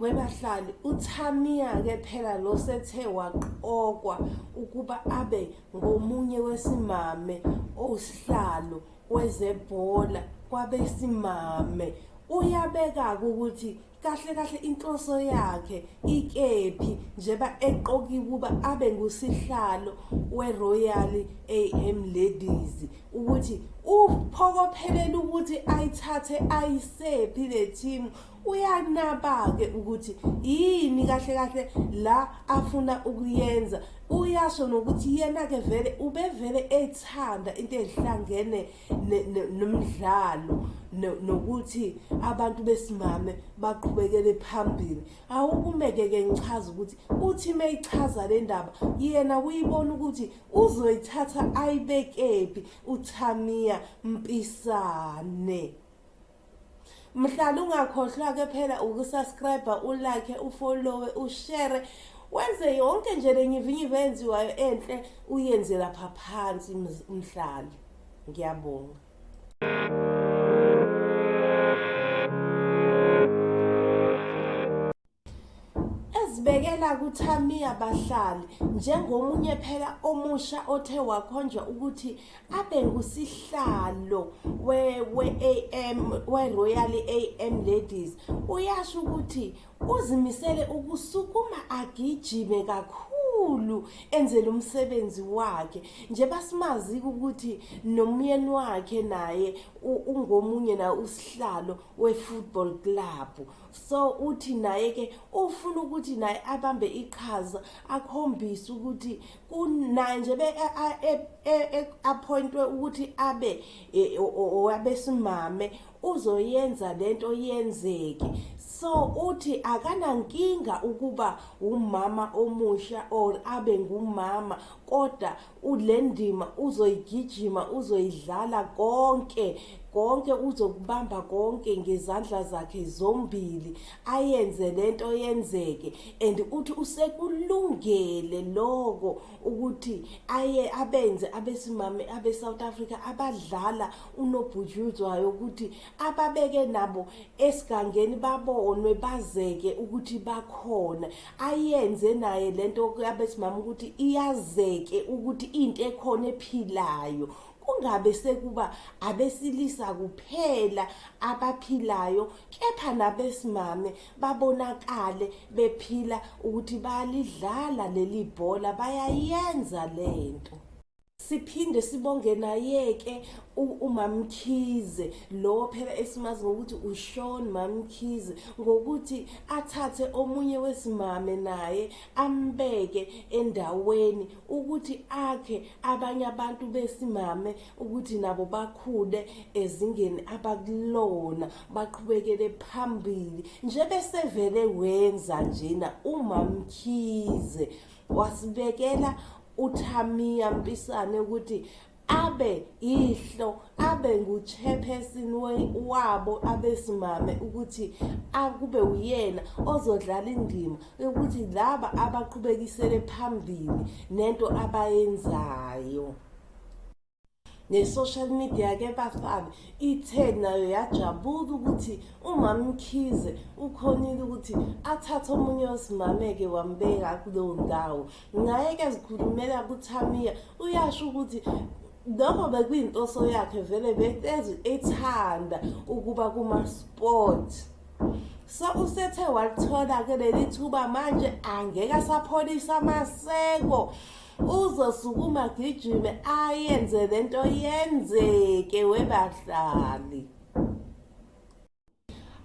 webahlali uThamia ke phela lo sethe waqokwa ukuba abe ngomunye wesimame osihlalo wezebhola kwabesimame. Uyabeka ukuthi kahle kahle inhloso yakhe ikephi njeba eqokiwe kuba abe ngusihlalo weRoyal AM Ladies ukuthi uphokophelela ukuthi ayithathe ayisephi le team. Uyanaba ke ukuthi yini kahle kahle la afuna ukuyenza. Uyasho nokuthi yena ke vele ubevele ethanda into ezihlangene nomdlalo. Nokuthi abantu besimame baqhubekele phambili. Awukumeke ke ngichaza ukuthi uthi mayichaza le ndaba yena uyibona ukuthi uzoyithatha ayibekephi uThamia Mpisane mhlala ungakhohlwa ke phela ukusubscribe ulike ufollowe ushare wenze yonke nje lenyivinyiva enziwayo enhle uyenze lapha phansi mhlali. Ngiyabonga. Sibekela kuThamia bahlali njengomunye phela omusha othe wakhonjwa ukuthi abe ngusihlalo we we AM we Royal AM Ladies uyasho ukuthi uzimisele ukusukuma agijime kakhulu. Kakhulu enzele umsebenzi wakhe. Nje basimazi ukuthi nomyeni wakhe naye ungomunye na usihlalo wefootball club. So uthi naye ke ufuna ukuthi naye abambe iqhaza akhombise ukuthi kunaye nje be appointwe ukuthi abe owabesimame uzoyenza lento yenzeke. So uthi akanankinga ukuba umama omusha or abe ngumama kodwa ulendima uzoyigijima uzoyidlala konke. Konke uzokubamba konke ngezandla zakhe zombili ayenze lento yenzeke. And uthi usekulungele lokho ukuthi aye abenze abesimame abe South Africa abadlala unobhutshuzwayo ukuthi ababeke nabo esigangeni babonwe bazeke ukuthi bakhona. Ayenze naye lento yabesimame ukuthi iyazeke ukuthi into ekhona ephilayo. Kungabe sekuba abesilisa kuphela abaphilayo kepha nabesimame babonakale bephila ukuthi bayalidlala leli bhola bayayenza lento siphinde sibonge naye-ke umamkhize. Lo phela esimazi ngokuthi uShawn Mamkhize ngokuthi athathe omunye wesimame naye ambeke endaweni ukuthi akhe abanye abantu besimame ukuthi nabo bakhule ezingeni abakulona baqhubekele phambili. Nje besevele wenza njena umamkhize wasibekela uThamia Mpisane ukuthi abe ihlo abe nguchairperson wabo abesimame ukuthi akube uyena ozodlala indima ukuthi laba abaqhubekisele phambili nento abayenzayo. Ne-social media ke bafana ithe nayo yajabula ukuthi umamkhize ukhonile ukuthi athathe omunye wesimame-ke wambeka kuleyo ndawo. Ngaye-ke zikhulumela kuthamiya uyasho ukuthi lokho bekuyintoso yakhe vele betezi ethanda ukuba kuma-sport. So usethe walithola-ke leli thuba manje angeke asapholisa amaseko. Uzosukuma gijime ayenze lento yenzeke webahlali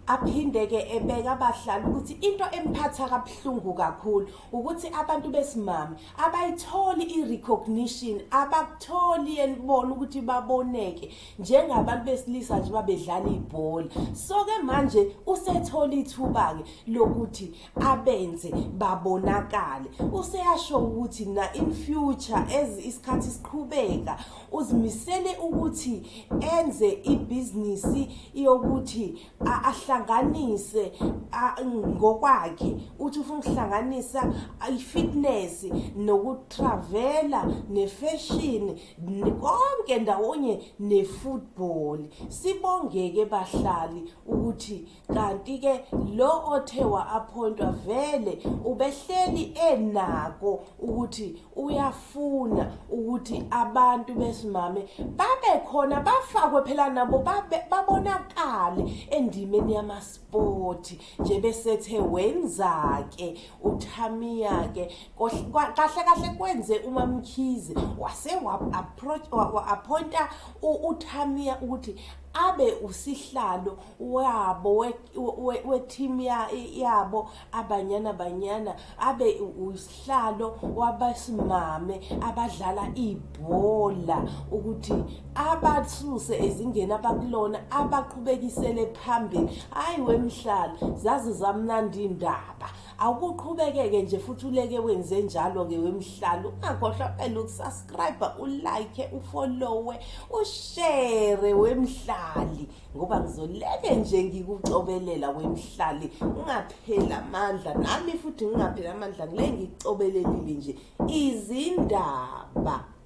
aphinde-ke ebeka abahlali ukuthi into emphatha kabuhlungu kakhulu ukuthi abantu besimame abayitholi i-recognition abakutholi yenibona ukuthi baboneke njengabantu besilisa nje babedlala ibhola. So-ke manje usethola ithuba-ke lokuthi abenze babonakale. Useyasho ukuthi na in future as isikhathi siqhubeka uzimisele ukuthi enze ibhizinisi yokuthi ahla uhlanganise ah, ngokwakhe uthi ufuna ukuhlanganisa i-fitness nokutravela ne-fashion ne- konke ndawonye ne-football. Sibongeke bahlali ukuthi kanti ke lo othe wa-appointwa vele ubehleli enako ukuthi uyafuna ukuthi abantu besimame babe khona bafakwe phela nabo babonakale endimeni yamaspoti nje besethe wenza-ke. Uthamiya-ke kohl- kwa- kahle kahle kwenze umamkhize wase wa- wa-appointa u- uthamiya ukuthi abe usihlalo wabo we- we- we-team ya- yabo abanyana banyana abe u- usihlalo wabasimame abadlala ibhola ukuthi abasuse ezingeni abakulona abaqhubekisele phambili. Hayi wemhlala zazi zamnandi indaba. Awukuqhubeke-ke nje futhi uleke wenze njalo-ke wemhlalo ungakhohlwa phela ukusubscribe ulike ufollowe ushere wemhlali ngoba ngizoleke nje ngikucobelela wemhlali ungapheli amandla nami futhi ngingapheli amandla ngile ngikucobelelile nje. Izindaba.